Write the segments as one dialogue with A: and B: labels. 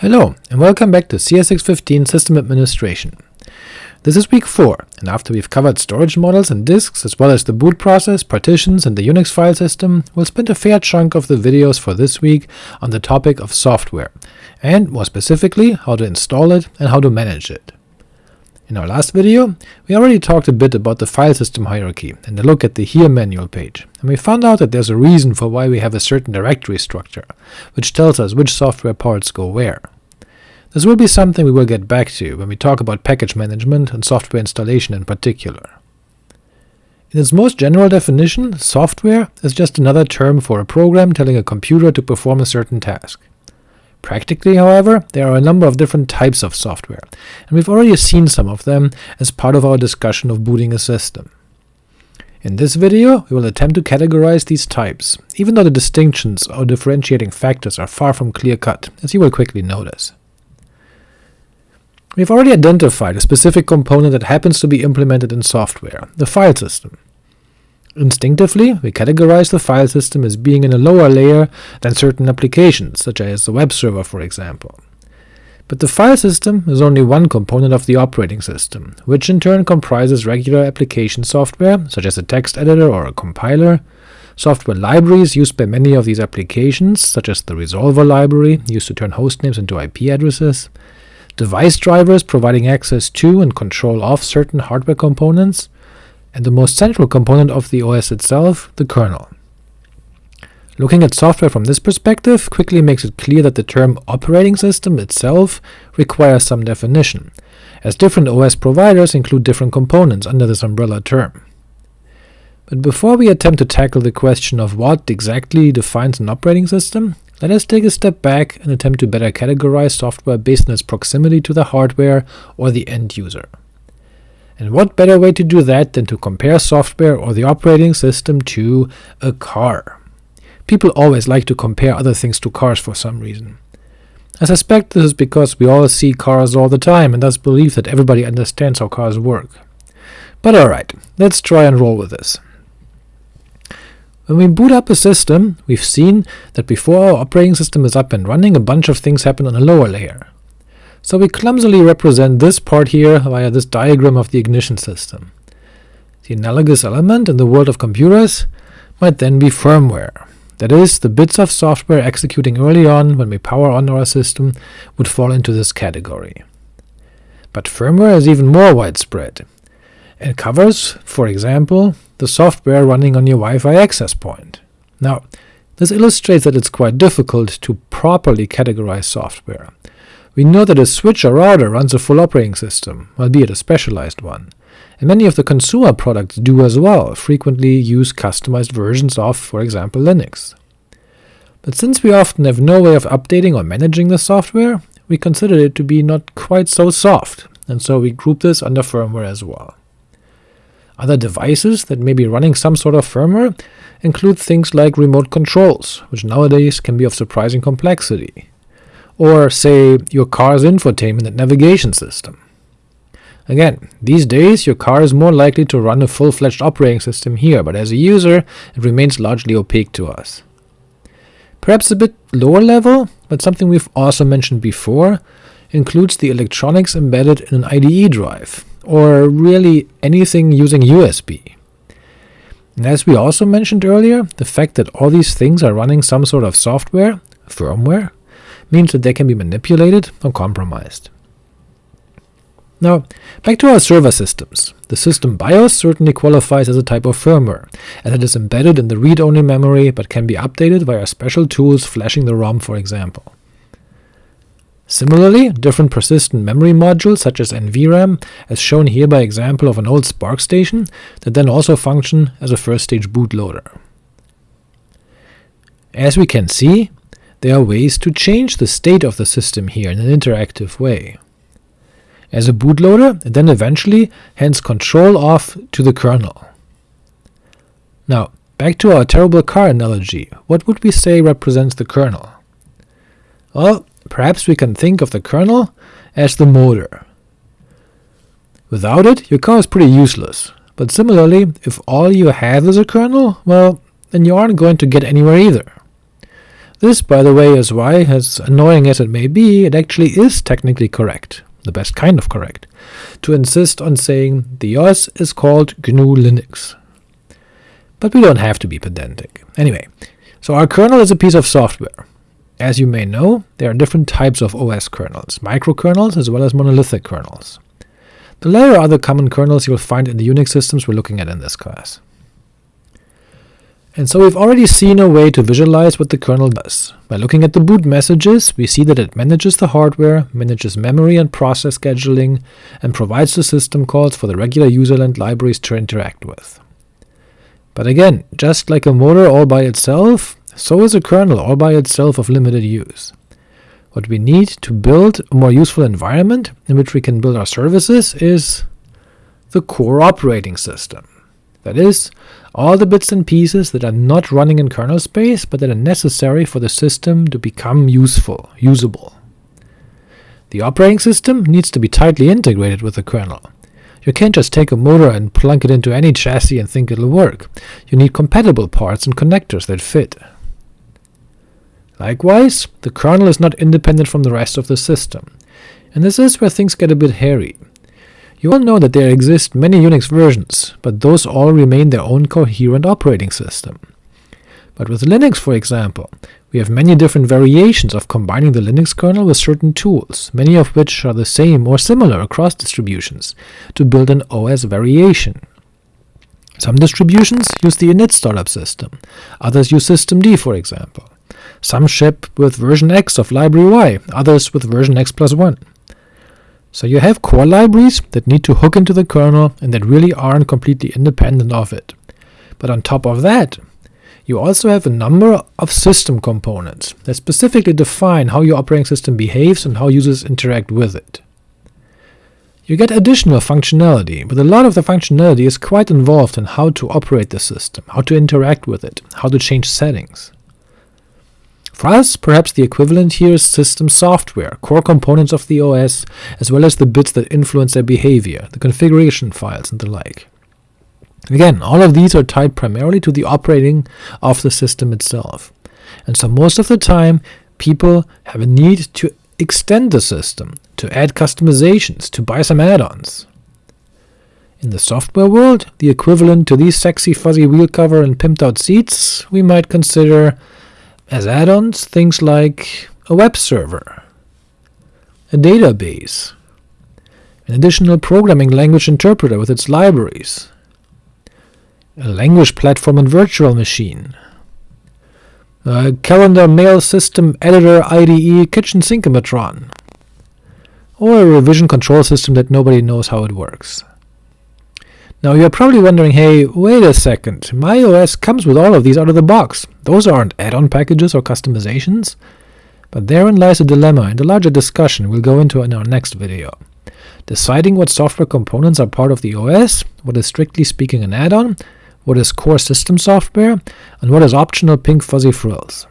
A: Hello, and welcome back to CS615 System Administration. This is week 4, and after we've covered storage models and disks, as well as the boot process, partitions, and the Unix file system, we'll spend a fair chunk of the videos for this week on the topic of software, and more specifically, how to install it and how to manage it. In our last video, we already talked a bit about the file system hierarchy and a look at the hier manual page, and we found out that there's a reason for why we have a certain directory structure, which tells us which software parts go where. This will be something we will get back to when we talk about package management and software installation in particular. In its most general definition, software is just another term for a program telling a computer to perform a certain task. Practically, however, there are a number of different types of software, and we've already seen some of them as part of our discussion of booting a system. In this video, we will attempt to categorize these types, even though the distinctions or differentiating factors are far from clear-cut, as you will quickly notice. We've already identified a specific component that happens to be implemented in software, the file system. Instinctively, we categorize the file system as being in a lower layer than certain applications, such as the web server for example. But the file system is only one component of the operating system, which in turn comprises regular application software, such as a text editor or a compiler, software libraries used by many of these applications, such as the Resolver library, used to turn hostnames into IP addresses, device drivers providing access to and control of certain hardware components, and the most central component of the OS itself, the kernel. Looking at software from this perspective quickly makes it clear that the term operating system itself requires some definition, as different OS providers include different components under this umbrella term. But before we attempt to tackle the question of what exactly defines an operating system, let us take a step back and attempt to better categorize software based on its proximity to the hardware or the end user. And what better way to do that than to compare software or the operating system to a car? People always like to compare other things to cars for some reason. I suspect this is because we all see cars all the time and thus believe that everybody understands how cars work. But alright, let's try and roll with this. When we boot up a system, we've seen that before our operating system is up and running, a bunch of things happen on a lower layer. So we clumsily represent this part here via this diagram of the ignition system. The analogous element in the world of computers might then be firmware. That is, the bits of software executing early on when we power on our system would fall into this category. But firmware is even more widespread. It covers, for example, the software running on your Wi-Fi access point. Now, this illustrates that it's quite difficult to properly categorize software. We know that a switch or router runs a full operating system, albeit a specialized one, and many of the consumer products do as well, frequently use customized versions of, for example, Linux. But since we often have no way of updating or managing the software, we consider it to be not quite so soft, and so we group this under firmware as well. Other devices that may be running some sort of firmware include things like remote controls, which nowadays can be of surprising complexity, or say your car's infotainment and navigation system. Again, these days your car is more likely to run a full-fledged operating system here, but as a user it remains largely opaque to us. Perhaps a bit lower level, but something we've also mentioned before, includes the electronics embedded in an IDE drive, or really anything using USB. And as we also mentioned earlier, the fact that all these things are running some sort of software, firmware, means that they can be manipulated or compromised. Now, back to our server systems. The system BIOS certainly qualifies as a type of firmware, as it is embedded in the read-only memory but can be updated via special tools flashing the ROM for example. Similarly, different persistent memory modules such as NVRAM, as shown here by example of an old SPARC station, that then also function as a first-stage bootloader. As we can see, there are ways to change the state of the system here in an interactive way. As a bootloader, it then eventually hands control off to the kernel. Now, back to our terrible car analogy, what would we say represents the kernel? Well, perhaps we can think of the kernel as the motor. Without it, your car is pretty useless, but similarly, if all you have is a kernel, well, then you aren't going to get anywhere either. This, by the way, is why, as annoying as it may be, it actually is technically correct, the best kind of correct, to insist on saying the OS is called GNU Linux. But we don't have to be pedantic. Anyway, so our kernel is a piece of software. As you may know, there are different types of OS kernels, microkernels as well as monolithic kernels. The latter are the common kernels you'll find in the Unix systems we're looking at in this class. And so we've already seen a way to visualize what the kernel does. By looking at the boot messages, we see that it manages the hardware, manages memory and process scheduling, and provides the system calls for the regular userland libraries to interact with. But again, just like a motor all by itself, so is a kernel all by itself of limited use. What we need to build a more useful environment in which we can build our services is the core operating system. That is, all the bits and pieces that are not running in kernel space, but that are necessary for the system to become useful, usable. The operating system needs to be tightly integrated with the kernel. You can't just take a motor and plunk it into any chassis and think it'll work. You need compatible parts and connectors that fit. Likewise, the kernel is not independent from the rest of the system, and this is where things get a bit hairy. You all know that there exist many Unix versions, but those all remain their own coherent operating system. But with Linux, for example, we have many different variations of combining the Linux kernel with certain tools, many of which are the same or similar across distributions, to build an OS variation. Some distributions use the init startup system, others use systemd for example. Some ship with version X of library Y, others with version X plus 1. So you have core libraries that need to hook into the kernel and that really aren't completely independent of it. But on top of that, you also have a number of system components that specifically define how your operating system behaves and how users interact with it. You get additional functionality, but a lot of the functionality is quite involved in how to operate the system, how to interact with it, how to change settings. For us, perhaps the equivalent here is system software, core components of the OS, as well as the bits that influence their behavior, the configuration files and the like. Again, all of these are tied primarily to the operating of the system itself, and so most of the time people have a need to extend the system, to add customizations, to buy some add-ons. In the software world, the equivalent to these sexy fuzzy wheel cover and pimped out seats we might consider as add-ons, things like a web server, a database, an additional programming language interpreter with its libraries, a language platform and virtual machine, a calendar mail system editor IDE kitchen sinkomatron, or a revision control system that nobody knows how it works. Now you're probably wondering, hey, wait a second, my OS comes with all of these out of the box. Those aren't add-on packages or customizations? But therein lies a dilemma and a larger discussion we'll go into in our next video. Deciding what software components are part of the OS, what is strictly speaking an add-on, what is core system software, and what is optional pink fuzzy frills.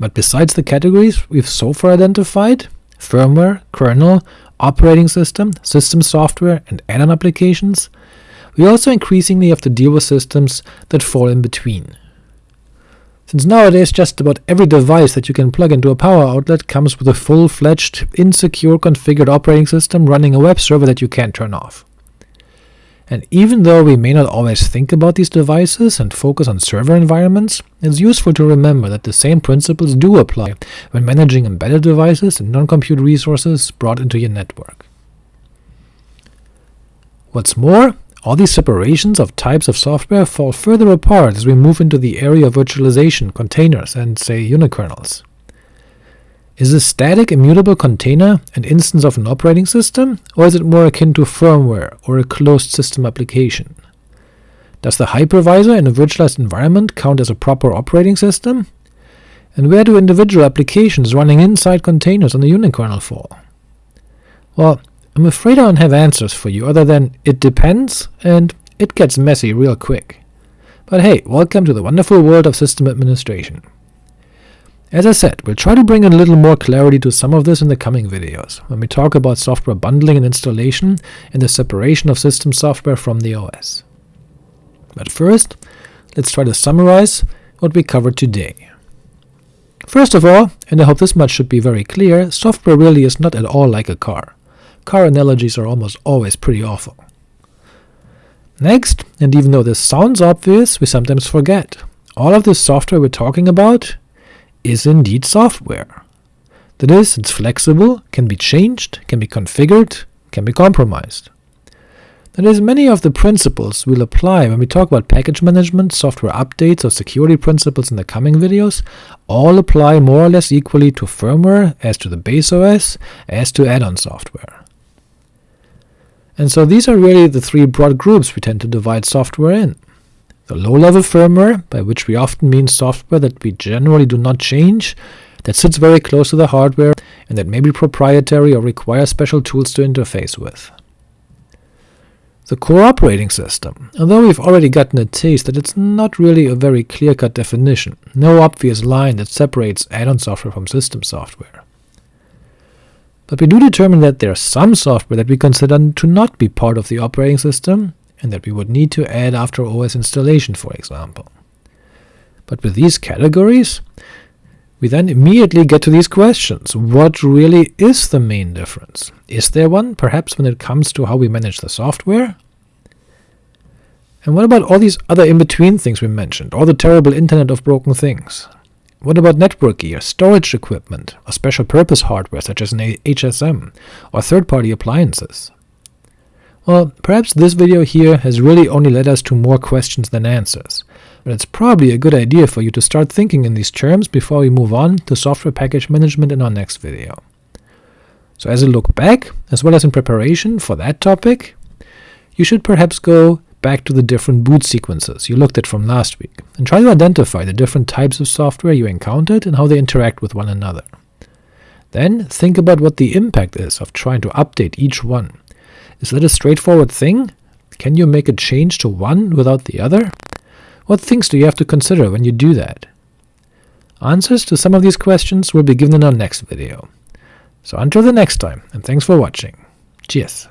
A: But besides the categories we've so far identified, firmware, kernel, operating system, system software, and add-on applications, we also increasingly have to deal with systems that fall in between. Since nowadays just about every device that you can plug into a power outlet comes with a full-fledged, insecure configured operating system running a web server that you can't turn off. And even though we may not always think about these devices and focus on server environments, it's useful to remember that the same principles do apply when managing embedded devices and non-compute resources brought into your network. What's more, all these separations of types of software fall further apart as we move into the area of virtualization, containers, and, say, unikernels. Is a static immutable container an instance of an operating system, or is it more akin to firmware or a closed system application? Does the hypervisor in a virtualized environment count as a proper operating system? And where do individual applications running inside containers on the unikernel fall? Well, I'm afraid I don't have answers for you other than it depends, and it gets messy real quick. But hey, welcome to the wonderful world of system administration. As I said, we'll try to bring in a little more clarity to some of this in the coming videos, when we talk about software bundling and installation and the separation of system software from the OS. But first, let's try to summarize what we covered today. First of all, and I hope this much should be very clear, software really is not at all like a car. Car analogies are almost always pretty awful. Next, and even though this sounds obvious, we sometimes forget, all of this software we're talking about is indeed software. That is, it's flexible, can be changed, can be configured, can be compromised. That is, many of the principles we'll apply when we talk about package management, software updates, or security principles in the coming videos all apply more or less equally to firmware, as to the base OS, as to add-on software. And so these are really the three broad groups we tend to divide software in. The low-level firmware, by which we often mean software that we generally do not change, that sits very close to the hardware, and that may be proprietary or require special tools to interface with the core operating system, although we've already gotten a taste that it's not really a very clear-cut definition, no obvious line that separates add-on software from system software. But we do determine that there's some software that we consider to not be part of the operating system, and that we would need to add after OS installation, for example. But with these categories, we then immediately get to these questions. What really is the main difference? Is there one, perhaps when it comes to how we manage the software? And what about all these other in-between things we mentioned, all the terrible internet of broken things? What about network gear, storage equipment, or special purpose hardware such as an HSM, or third-party appliances? Well, perhaps this video here has really only led us to more questions than answers, but it's probably a good idea for you to start thinking in these terms before we move on to software package management in our next video. So as a look back, as well as in preparation for that topic, you should perhaps go back to the different boot sequences you looked at from last week, and try to identify the different types of software you encountered and how they interact with one another. Then think about what the impact is of trying to update each one. Is that a straightforward thing? Can you make a change to one without the other? What things do you have to consider when you do that? Answers to some of these questions will be given in our next video. So until the next time, and thanks for watching. Cheers!